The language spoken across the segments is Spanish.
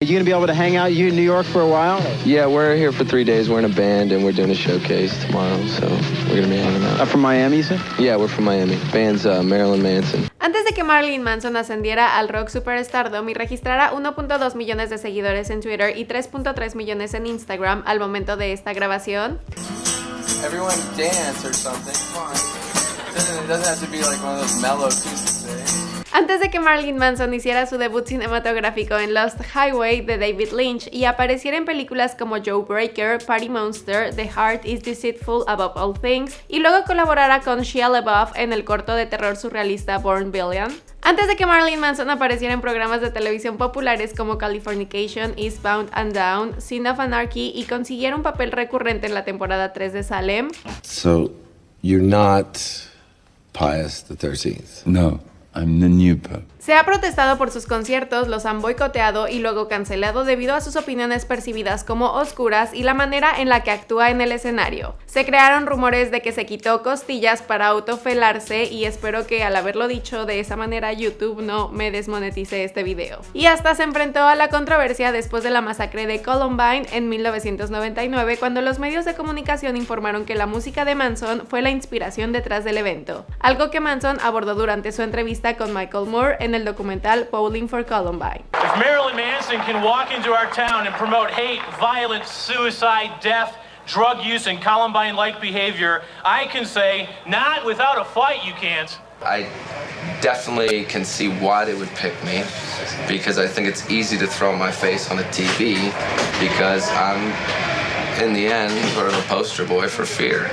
Are you going to be able to hang out you in New York for a while? Yeah, we're here for three days. We're in a band and we're doing a showcase tomorrow, so we're going to be hanging out. Uh, from Miami, you said? Yeah, we're from Miami. Band's uh, Marilyn Manson. Antes de que Marilyn Manson ascendiera al rock superstardom y registrara 1.2 millones de seguidores en Twitter y 3.3 millones en Instagram al momento de esta grabación, Everyone dance or something. Come on. It doesn't, it doesn't have to be like one of those mellow tunes? Antes de que Marilyn Manson hiciera su debut cinematográfico en Lost Highway de David Lynch y apareciera en películas como Joe Breaker, Party Monster, The Heart is Deceitful Above All Things y luego colaborara con Shia LaBeouf en el corto de terror surrealista Born Billion. Antes de que Marilyn Manson apareciera en programas de televisión populares como Californication, Eastbound and Down, Sin of Anarchy y consiguiera un papel recurrente en la temporada 3 de Salem, So, you're not Pius the 13th? No, I'm the new pope. Se ha protestado por sus conciertos, los han boicoteado y luego cancelado debido a sus opiniones percibidas como oscuras y la manera en la que actúa en el escenario. Se crearon rumores de que se quitó costillas para autofelarse y espero que al haberlo dicho de esa manera YouTube no me desmonetice este video. Y hasta se enfrentó a la controversia después de la masacre de Columbine en 1999 cuando los medios de comunicación informaron que la música de Manson fue la inspiración detrás del evento, algo que Manson abordó durante su entrevista con Michael Moore en el documental Bowling for Columbine. If Marilyn Manson can walk into our town and promote hate, violence, suicide, death, drug use, and Columbine like behavior, I can say, not without a fight, you can't. I definitely can see why they would pick me because I think it's easy to throw my face on a TV because I'm, in the end, sort of a poster boy for fear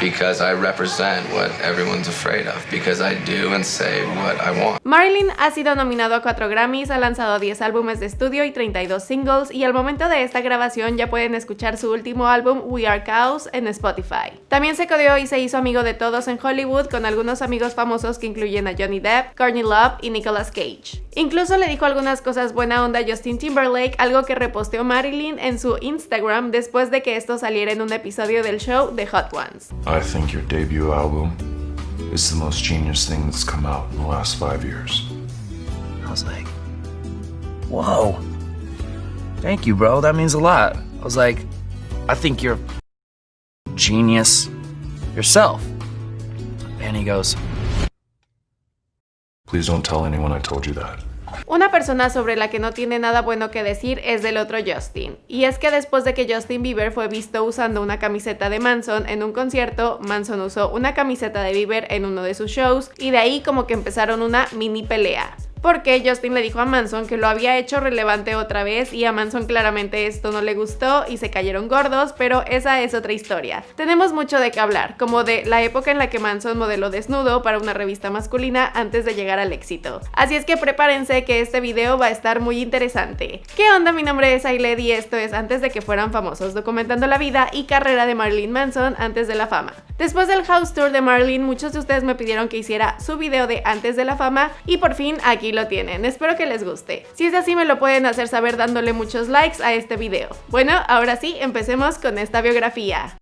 because I represent what everyone's afraid of because I do and say what I want. Marilyn ha sido nominado a 4 Grammys, ha lanzado 10 álbumes de estudio y 32 singles y al momento de esta grabación ya pueden escuchar su último álbum We Are Chaos en Spotify. También se codeó y se hizo amigo de todos en Hollywood con algunos amigos famosos que incluyen a Johnny Depp, Courtney Love y Nicolas Cage. Incluso le dijo algunas cosas buena onda a Justin Timberlake, algo que reposteó Marilyn en su Instagram después de que esto saliera en un episodio del show The Hot Ones. I think your debut album is the most genius thing that's come out in the last five years. I was like, whoa. Thank you, bro. That means a lot. I was like, I think you're genius yourself. And he goes, Please don't tell anyone I told you that. Una persona sobre la que no tiene nada bueno que decir es del otro Justin. Y es que después de que Justin Bieber fue visto usando una camiseta de Manson en un concierto, Manson usó una camiseta de Bieber en uno de sus shows y de ahí como que empezaron una mini pelea porque Justin le dijo a Manson que lo había hecho relevante otra vez y a Manson claramente esto no le gustó y se cayeron gordos, pero esa es otra historia. Tenemos mucho de qué hablar, como de la época en la que Manson modeló desnudo para una revista masculina antes de llegar al éxito. Así es que prepárense que este video va a estar muy interesante. ¿Qué onda? Mi nombre es Ailed y esto es Antes de que fueran famosos, documentando la vida y carrera de Marilyn Manson antes de la fama. Después del house tour de Marilyn, muchos de ustedes me pidieron que hiciera su video de antes de la fama y por fin aquí lo tienen. Espero que les guste. Si es así me lo pueden hacer saber dándole muchos likes a este video. Bueno, ahora sí, empecemos con esta biografía.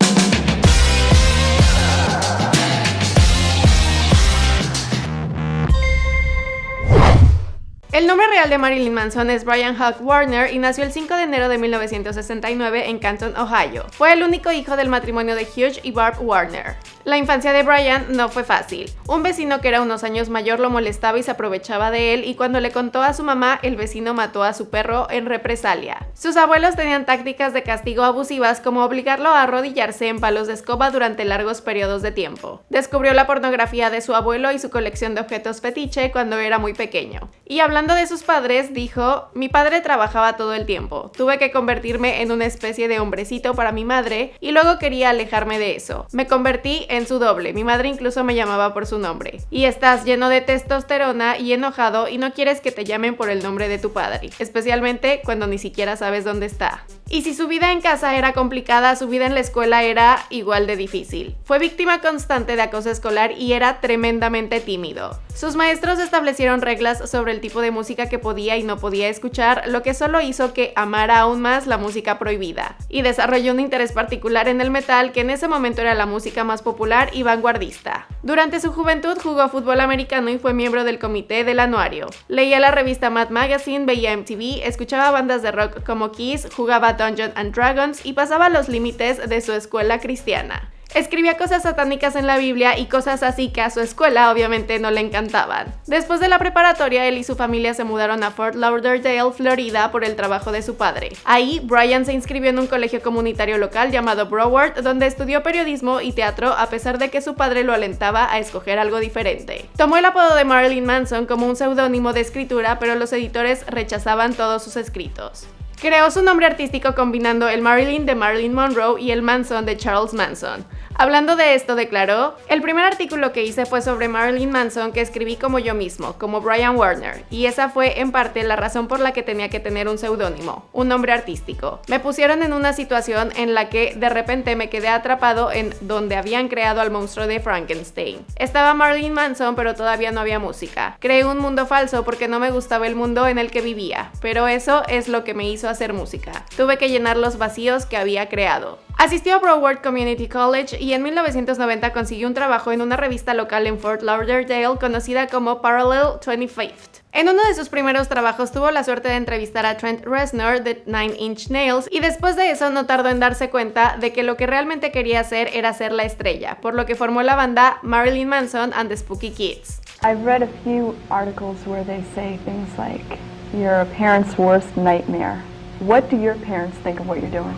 El nombre real de Marilyn Manson es Brian Hawk Warner y nació el 5 de enero de 1969 en Canton, Ohio. Fue el único hijo del matrimonio de Hugh y Barb Warner. La infancia de Brian no fue fácil. Un vecino que era unos años mayor lo molestaba y se aprovechaba de él y cuando le contó a su mamá, el vecino mató a su perro en represalia. Sus abuelos tenían tácticas de castigo abusivas como obligarlo a arrodillarse en palos de escoba durante largos periodos de tiempo. Descubrió la pornografía de su abuelo y su colección de objetos fetiche cuando era muy pequeño. Y hablando de sus padres, dijo, mi padre trabajaba todo el tiempo, tuve que convertirme en una especie de hombrecito para mi madre y luego quería alejarme de eso. Me convertí en su doble, mi madre incluso me llamaba por su nombre. Y estás lleno de testosterona y enojado y no quieres que te llamen por el nombre de tu padre, especialmente cuando ni siquiera sabes dónde está. Y si su vida en casa era complicada, su vida en la escuela era igual de difícil. Fue víctima constante de acoso escolar y era tremendamente tímido. Sus maestros establecieron reglas sobre el tipo de música que podía y no podía escuchar, lo que solo hizo que amara aún más la música prohibida. Y desarrolló un interés particular en el metal, que en ese momento era la música más popular y vanguardista. Durante su juventud jugó fútbol americano y fue miembro del comité del anuario. Leía la revista Mad Magazine, veía MTV, escuchaba bandas de rock como Kiss, jugaba Dungeons and Dragons y pasaba los límites de su escuela cristiana. Escribía cosas satánicas en la Biblia y cosas así que a su escuela obviamente no le encantaban. Después de la preparatoria, él y su familia se mudaron a Fort Lauderdale, Florida, por el trabajo de su padre. Ahí, Brian se inscribió en un colegio comunitario local llamado Broward, donde estudió periodismo y teatro a pesar de que su padre lo alentaba a escoger algo diferente. Tomó el apodo de Marilyn Manson como un seudónimo de escritura, pero los editores rechazaban todos sus escritos. Creó su nombre artístico combinando el Marilyn de Marilyn Monroe y el Manson de Charles Manson. Hablando de esto, declaró, el primer artículo que hice fue sobre Marilyn Manson que escribí como yo mismo, como Brian Warner, y esa fue en parte la razón por la que tenía que tener un seudónimo, un nombre artístico. Me pusieron en una situación en la que de repente me quedé atrapado en donde habían creado al monstruo de Frankenstein. Estaba Marilyn Manson, pero todavía no había música. Creé un mundo falso porque no me gustaba el mundo en el que vivía, pero eso es lo que me hizo hacer música. Tuve que llenar los vacíos que había creado. Asistió a Broward Community College y en 1990 consiguió un trabajo en una revista local en Fort Lauderdale conocida como Parallel 25th. En uno de sus primeros trabajos tuvo la suerte de entrevistar a Trent Reznor de Nine Inch Nails y después de eso no tardó en darse cuenta de que lo que realmente quería hacer era ser la estrella, por lo que formó la banda Marilyn Manson and the Spooky Kids. I've read a few articles where they say things like, you're a parent's worst nightmare. What do your parents think of what you're doing?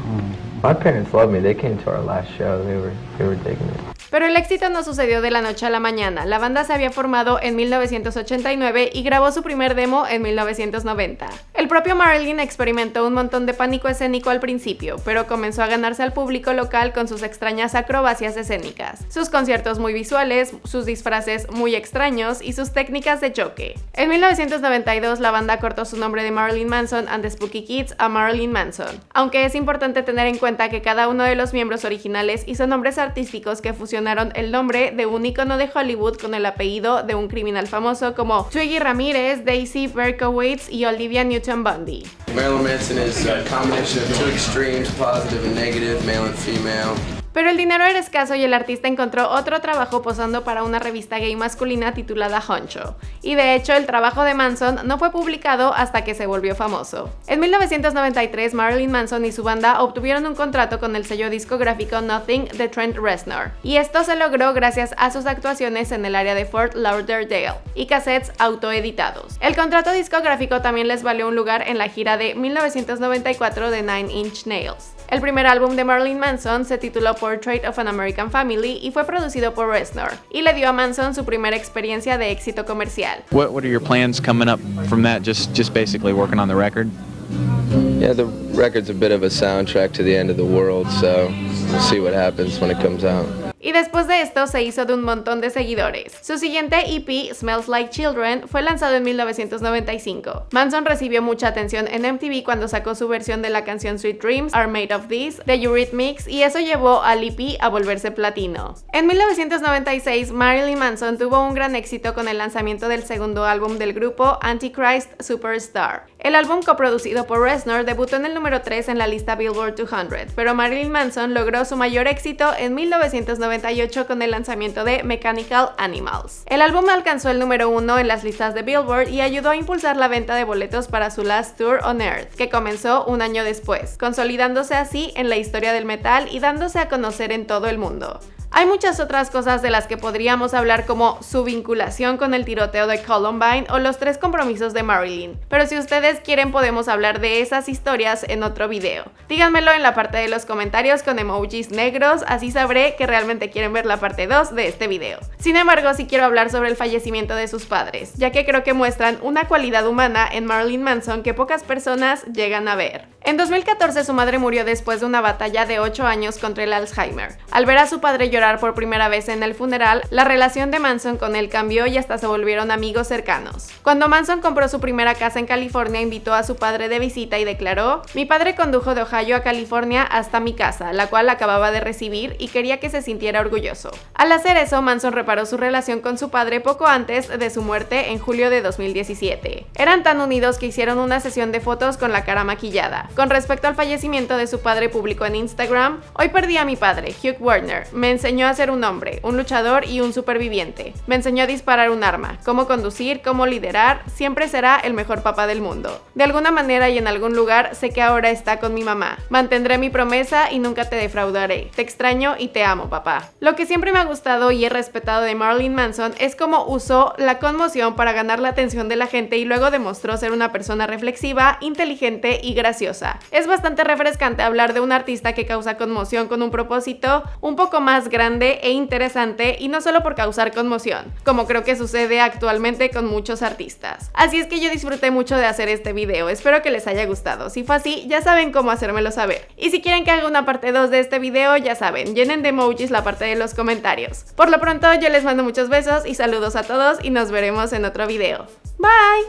My parents love me. They came to our last show. They were they were digging it. Pero el éxito no sucedió de la noche a la mañana. La banda se había formado en 1989 y grabó su primer demo en 1990. El propio Marilyn experimentó un montón de pánico escénico al principio, pero comenzó a ganarse al público local con sus extrañas acrobacias escénicas, sus conciertos muy visuales, sus disfraces muy extraños y sus técnicas de choque. En 1992 la banda cortó su nombre de Marilyn Manson and the Spooky Kids a Marilyn Manson, aunque es importante tener en cuenta que cada uno de los miembros originales hizo nombres artísticos que fusionaron el nombre de un icono de Hollywood con el apellido de un criminal famoso como Twiggy Ramírez, Daisy Berkowitz y Olivia Newton-Bundy. Marilyn Manson is a combination of two extremes, positive and negative, male and female. Pero el dinero era escaso y el artista encontró otro trabajo posando para una revista gay masculina titulada Honcho. Y de hecho, el trabajo de Manson no fue publicado hasta que se volvió famoso. En 1993, Marilyn Manson y su banda obtuvieron un contrato con el sello discográfico Nothing de Trent Reznor. Y esto se logró gracias a sus actuaciones en el área de Fort Lauderdale y cassettes autoeditados. El contrato discográfico también les valió un lugar en la gira de 1994 de Nine Inch Nails. El primer álbum de Marilyn Manson se tituló Portrait of an American Family y fue producido por Reznor, y le dio a Manson su primera experiencia de éxito comercial. What What are your plans coming up from that? Just Just basically working on the record. Yeah, the record's a bit of a soundtrack to the end of the world, so we'll see what happens when it comes out. Y después de esto se hizo de un montón de seguidores. Su siguiente EP, Smells Like Children, fue lanzado en 1995. Manson recibió mucha atención en MTV cuando sacó su versión de la canción Sweet Dreams Are Made of This de Eurythmics y eso llevó al EP a volverse platino. En 1996, Marilyn Manson tuvo un gran éxito con el lanzamiento del segundo álbum del grupo Antichrist Superstar. El álbum coproducido por Reznor debutó en el número 3 en la lista Billboard 200, pero Marilyn Manson logró su mayor éxito en 1996 con el lanzamiento de Mechanical Animals. El álbum alcanzó el número uno en las listas de Billboard y ayudó a impulsar la venta de boletos para su Last Tour on Earth, que comenzó un año después, consolidándose así en la historia del metal y dándose a conocer en todo el mundo. Hay muchas otras cosas de las que podríamos hablar como su vinculación con el tiroteo de Columbine o los tres compromisos de Marilyn, pero si ustedes quieren podemos hablar de esas historias en otro video. Díganmelo en la parte de los comentarios con emojis negros, así sabré que realmente quieren ver la parte 2 de este video. Sin embargo, sí quiero hablar sobre el fallecimiento de sus padres, ya que creo que muestran una cualidad humana en Marilyn Manson que pocas personas llegan a ver. En 2014 su madre murió después de una batalla de 8 años contra el Alzheimer. Al ver a su padre llorar por primera vez en el funeral, la relación de Manson con él cambió y hasta se volvieron amigos cercanos. Cuando Manson compró su primera casa en California, invitó a su padre de visita y declaró, mi padre condujo de Ohio a California hasta mi casa, la cual acababa de recibir y quería que se sintiera orgulloso. Al hacer eso, Manson reparó su relación con su padre poco antes de su muerte en julio de 2017. Eran tan unidos que hicieron una sesión de fotos con la cara maquillada. Con respecto al fallecimiento de su padre público en Instagram, hoy perdí a mi padre, Hugh Warner. Me enseñó a ser un hombre, un luchador y un superviviente. Me enseñó a disparar un arma, cómo conducir, cómo liderar, siempre será el mejor papá del mundo. De alguna manera y en algún lugar sé que ahora está con mi mamá. Mantendré mi promesa y nunca te defraudaré. Te extraño y te amo, papá. Lo que siempre me ha gustado y he respetado de Marilyn Manson es cómo usó la conmoción para ganar la atención de la gente y luego demostró ser una persona reflexiva, inteligente y graciosa. Es bastante refrescante hablar de un artista que causa conmoción con un propósito un poco más grande e interesante y no solo por causar conmoción, como creo que sucede actualmente con muchos artistas. Así es que yo disfruté mucho de hacer este video, espero que les haya gustado. Si fue así, ya saben cómo hacérmelo saber. Y si quieren que haga una parte 2 de este video, ya saben, llenen de emojis la parte de los comentarios. Por lo pronto, yo les mando muchos besos y saludos a todos y nos veremos en otro video. Bye!